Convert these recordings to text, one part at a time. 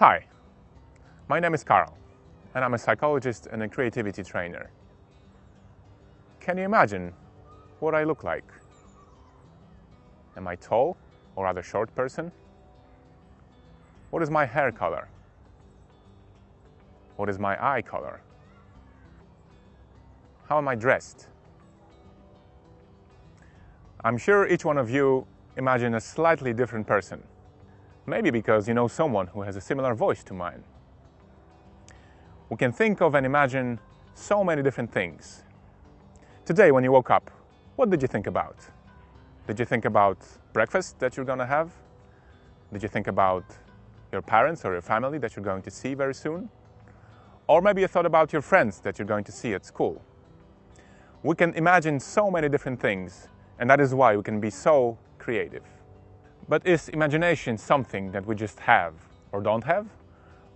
Hi, my name is Karl, and I'm a psychologist and a creativity trainer. Can you imagine what I look like? Am I tall or rather short person? What is my hair color? What is my eye color? How am I dressed? I'm sure each one of you imagine a slightly different person. Maybe because you know someone who has a similar voice to mine. We can think of and imagine so many different things. Today, when you woke up, what did you think about? Did you think about breakfast that you're going to have? Did you think about your parents or your family that you're going to see very soon? Or maybe you thought about your friends that you're going to see at school. We can imagine so many different things, and that is why we can be so creative. But is imagination something that we just have or don't have?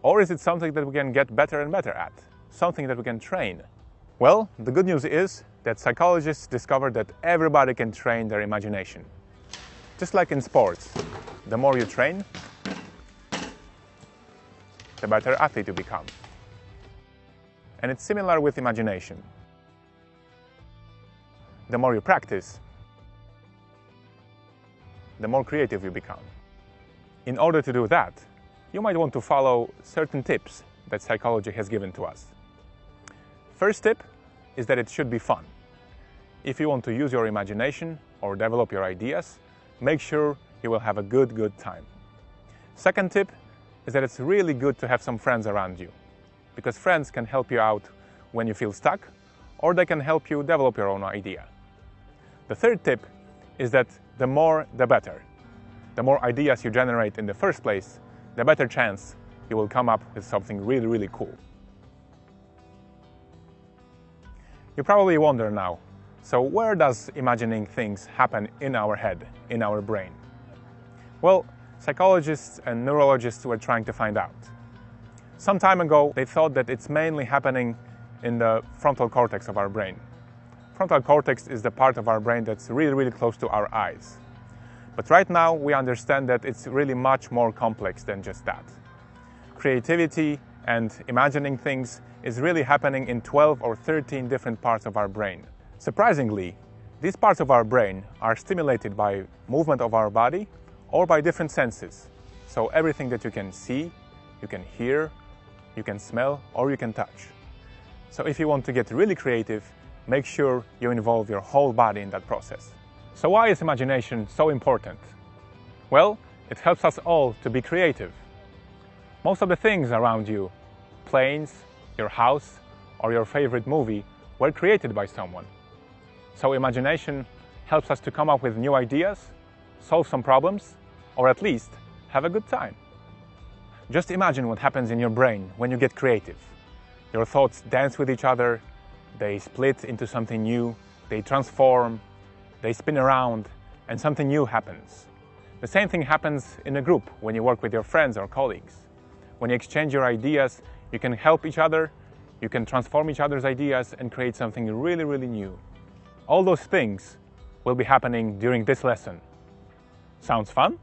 Or is it something that we can get better and better at? Something that we can train? Well, the good news is that psychologists discovered that everybody can train their imagination. Just like in sports, the more you train, the better athlete you become. And it's similar with imagination. The more you practice, the more creative you become. In order to do that, you might want to follow certain tips that psychology has given to us. First tip is that it should be fun. If you want to use your imagination or develop your ideas, make sure you will have a good, good time. Second tip is that it's really good to have some friends around you because friends can help you out when you feel stuck or they can help you develop your own idea. The third tip is that the more the better. The more ideas you generate in the first place, the better chance you will come up with something really, really cool. You probably wonder now, so where does imagining things happen in our head, in our brain? Well, psychologists and neurologists were trying to find out. Some time ago, they thought that it's mainly happening in the frontal cortex of our brain. Frontal cortex is the part of our brain that's really, really close to our eyes. But right now, we understand that it's really much more complex than just that. Creativity and imagining things is really happening in 12 or 13 different parts of our brain. Surprisingly, these parts of our brain are stimulated by movement of our body or by different senses. So everything that you can see, you can hear, you can smell, or you can touch. So if you want to get really creative, make sure you involve your whole body in that process. So why is imagination so important? Well, it helps us all to be creative. Most of the things around you, planes, your house, or your favorite movie, were created by someone. So imagination helps us to come up with new ideas, solve some problems, or at least have a good time. Just imagine what happens in your brain when you get creative. Your thoughts dance with each other, they split into something new, they transform, they spin around, and something new happens. The same thing happens in a group when you work with your friends or colleagues. When you exchange your ideas, you can help each other, you can transform each other's ideas and create something really, really new. All those things will be happening during this lesson. Sounds fun?